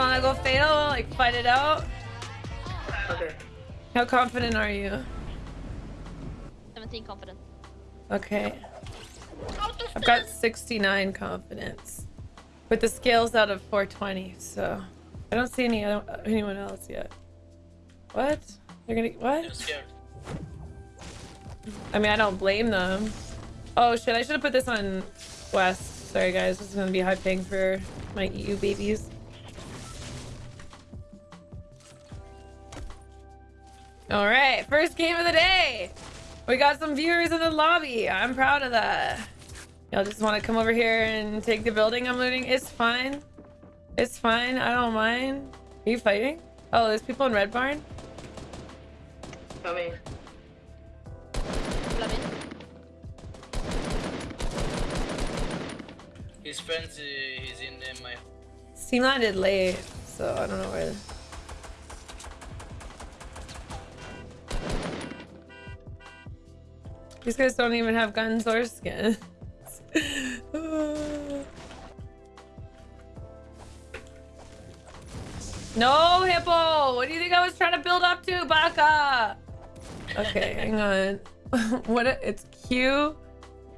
wanna go fatal? Like fight it out? Okay. How confident are you? 17 confident. Okay. I've got 69 confidence. But the scales out of 420, so I don't see any other, anyone else yet. What? They're gonna I'm what? I mean, I don't blame them. Oh shit! I should have put this on West. Sorry guys, this is gonna be high ping for my EU babies. All right, first game of the day. We got some viewers in the lobby. I'm proud of that. Y'all just want to come over here and take the building I'm looting? It's fine. It's fine. I don't mind. Are you fighting? Oh, there's people in Red Barn? Coming. Flamin. His friends uh, is in uh, my. Steam landed late, so I don't know where. These guys don't even have guns or skins. no, Hippo! What do you think I was trying to build up to, Baka? Okay, hang on. what? A, it's Q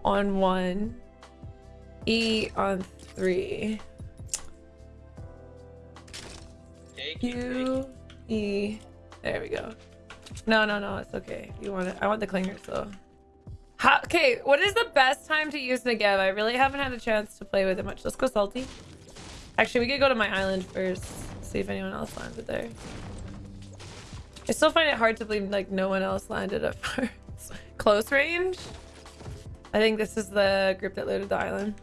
on one, E on three. Take it, take Q E. There we go. No, no, no, it's okay. You want it? I want the clingers so. How, okay, what is the best time to use Negev? I really haven't had a chance to play with it much. Let's go salty. Actually, we could go to my island first. See if anyone else landed there. I still find it hard to believe like no one else landed at first. Close range? I think this is the group that looted the island.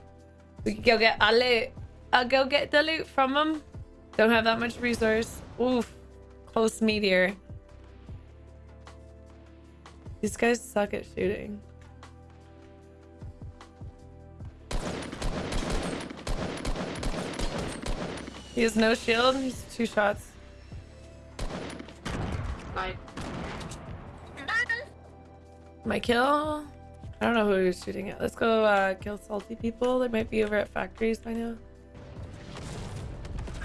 We could go get a loot. I'll go get the loot from them. Don't have that much resource. Oof. Close meteor. These guys suck at shooting. He has no shield. He's two shots. Nice. My kill? I don't know who he was shooting at. Let's go uh, kill salty people. They might be over at factories by now.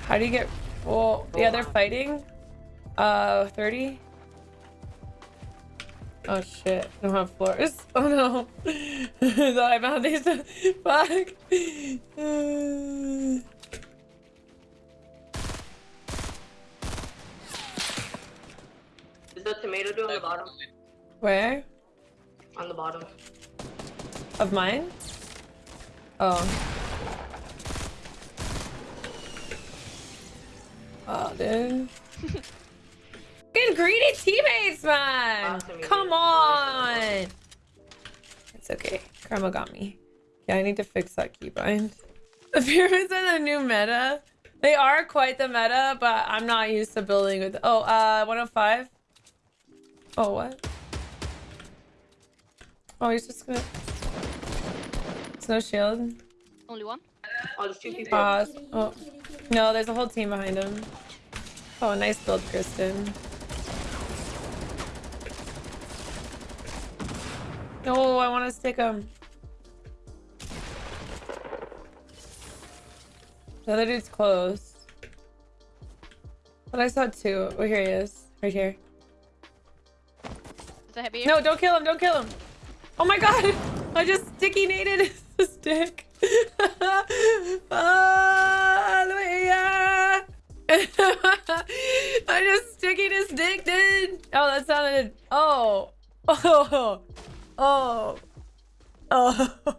How do you get... Well, yeah, they're fighting. Uh, 30? Oh shit, I don't have floors. Oh no. Thought I found these. Fuck. Tomato on the bottom? Where? On the bottom. Of mine? Oh. Oh, dude. Good greedy teammates, man! Awesome, Come on! It's okay. Karma got me. Yeah, I need to fix that keybind. The pyramids are the new meta. They are quite the meta, but I'm not used to building with... Oh, uh, 105? Oh, what? Oh, he's just gonna... There's no shield. Only one. Oh, there's two people. Pause. Oh. No, there's a whole team behind him. Oh, nice build, Kristen. No, I want to stick him. The other dude's close. But I saw two. Oh, here he is. Right here. That heavy? No, don't kill him. Don't kill him. Oh my god. I just sticky nated his stick. I just sticky his dick, dude. Oh, that oh. sounded. Oh. Oh. Oh. Oh. Oh,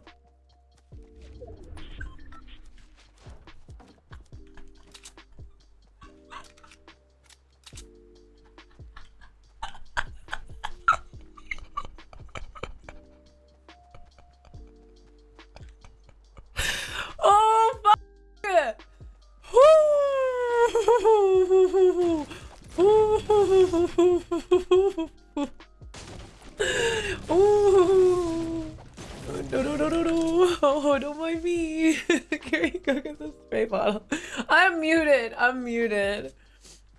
bottle. I'm muted. I'm muted.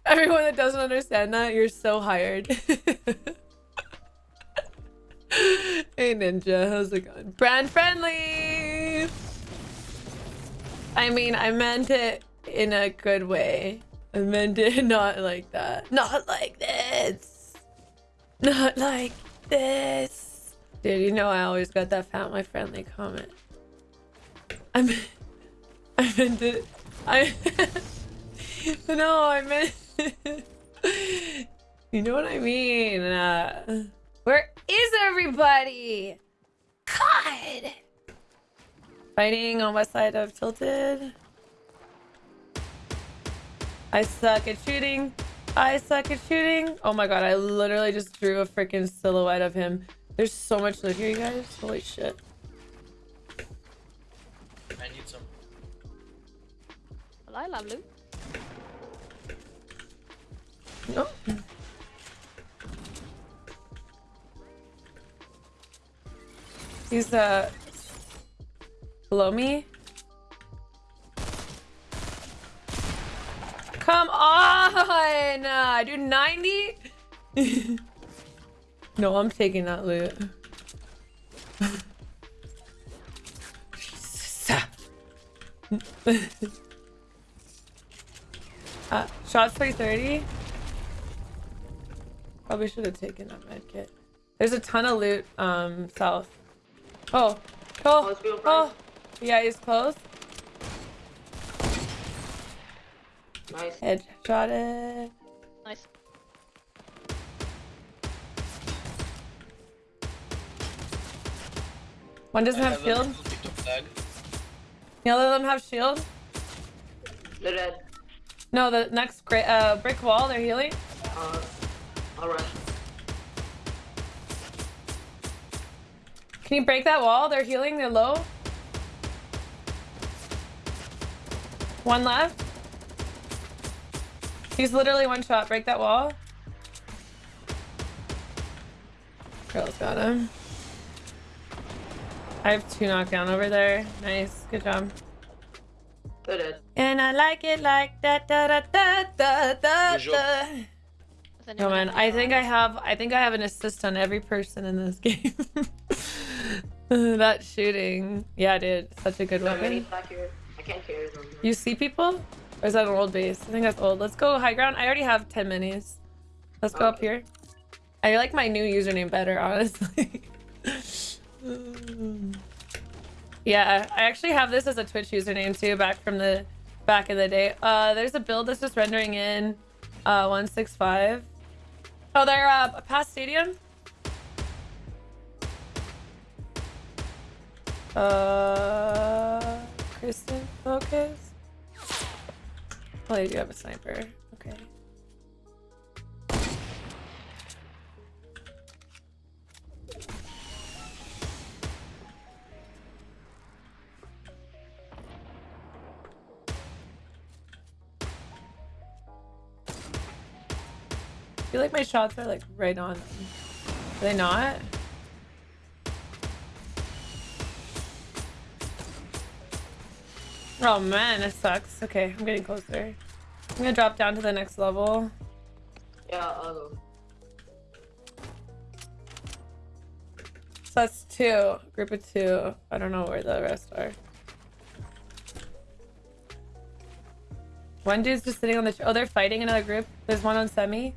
Everyone that doesn't understand that, you're so hired. hey, Ninja. How's it going? Brand friendly. I mean, I meant it in a good way. I meant it not like that. Not like this. Not like this. Dude, you know I always got that family friendly comment. I meant, I meant it. I. no, I meant. you know what I mean. Uh, where is everybody? God. Fighting on west side of Tilted. I suck at shooting. I suck at shooting. Oh my god, I literally just drew a freaking silhouette of him. There's so much loot here, you guys. Holy shit. I need some. Well, I love loot. Oh. He's uh below me. Come on! Uh, dude, 90? no, I'm taking that loot. Jesus. uh, shots 330? Probably should have taken that med kit. There's a ton of loot um south. Oh, oh, let's oh. Yeah, he's close. Nice. Headshot it. Nice. One doesn't I have a shield. little of. The other of them have shield. They're dead. No, the next uh, brick wall, they're healing. Uh, alright. Can you break that wall? They're healing, they're low. One left. He's literally one shot. Break that wall. Girl's got him. I have two knockdown over there. Nice. Good job. They're dead. And I like it like that. Da, da, da, da, da, Good job. da. No man, I think I have I think I have an assist on every person in this game. that shooting. Yeah, dude. Such a good So weapon. I can't carry them. You see people? Or is that an old base? I think that's old. Let's go high ground. I already have 10 minis. Let's go up here. I like my new username better, honestly. Yeah, I actually have this as a Twitch username too, back from the back in the day. Uh, there's a build that's just rendering in uh 165. Oh, they're uh past stadium. Uh, Kristen, focus. Oh, you do have a sniper. Feel like my shots are like right on them. Are they not? Oh man, it sucks. Okay, I'm getting closer. I'm gonna drop down to the next level. Yeah, I'll go. So that's two. Group of two. I don't know where the rest are. One dude's just sitting on the. Oh, they're fighting another group. There's one on semi.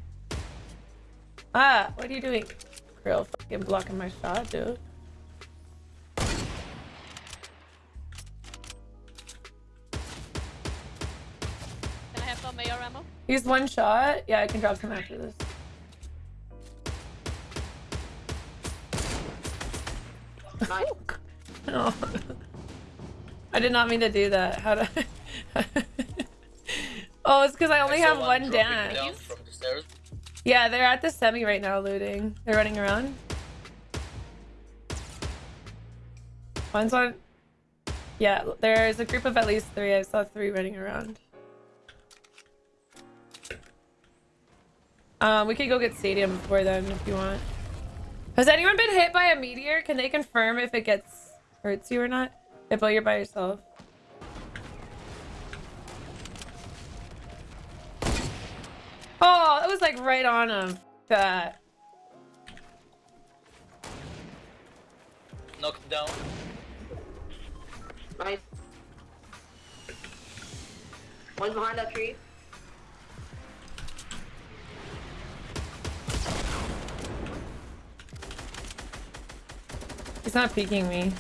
Ah, what are you doing? Grill fucking blocking my shot, dude. Can I have some AR ammo? He's one shot. Yeah, I can drop him after this. Nice. Oh. I did not mean to do that. How do I... oh, it's because I only I have one dance. Yeah, they're at the semi right now looting. They're running around. One's on. Yeah, there's a group of at least three. I saw three running around. Um, we could go get stadium before then if you want. Has anyone been hit by a meteor? Can they confirm if it gets hurts you or not? If you're by yourself. Oh, it was like right on him. That. Knocked down. Nice. One's behind that tree. He's not peeking me.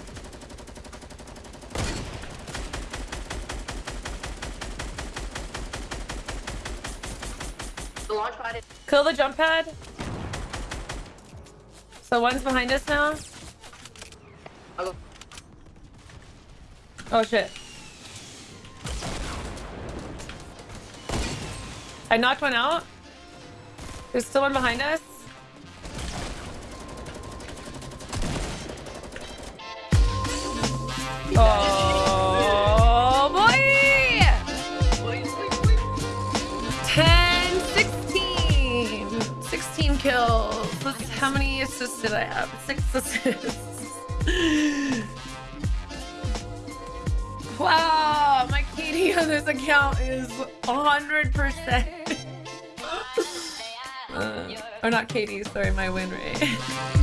The launch pad is. Kill the jump pad. So one's behind us now. I'll. Oh shit. I knocked one out. There's still one behind us. Oh boy! 10, how many assists did I have? Six assists. Wow, my KD on this account is 100%. Uh, or not KD, sorry, my win rate.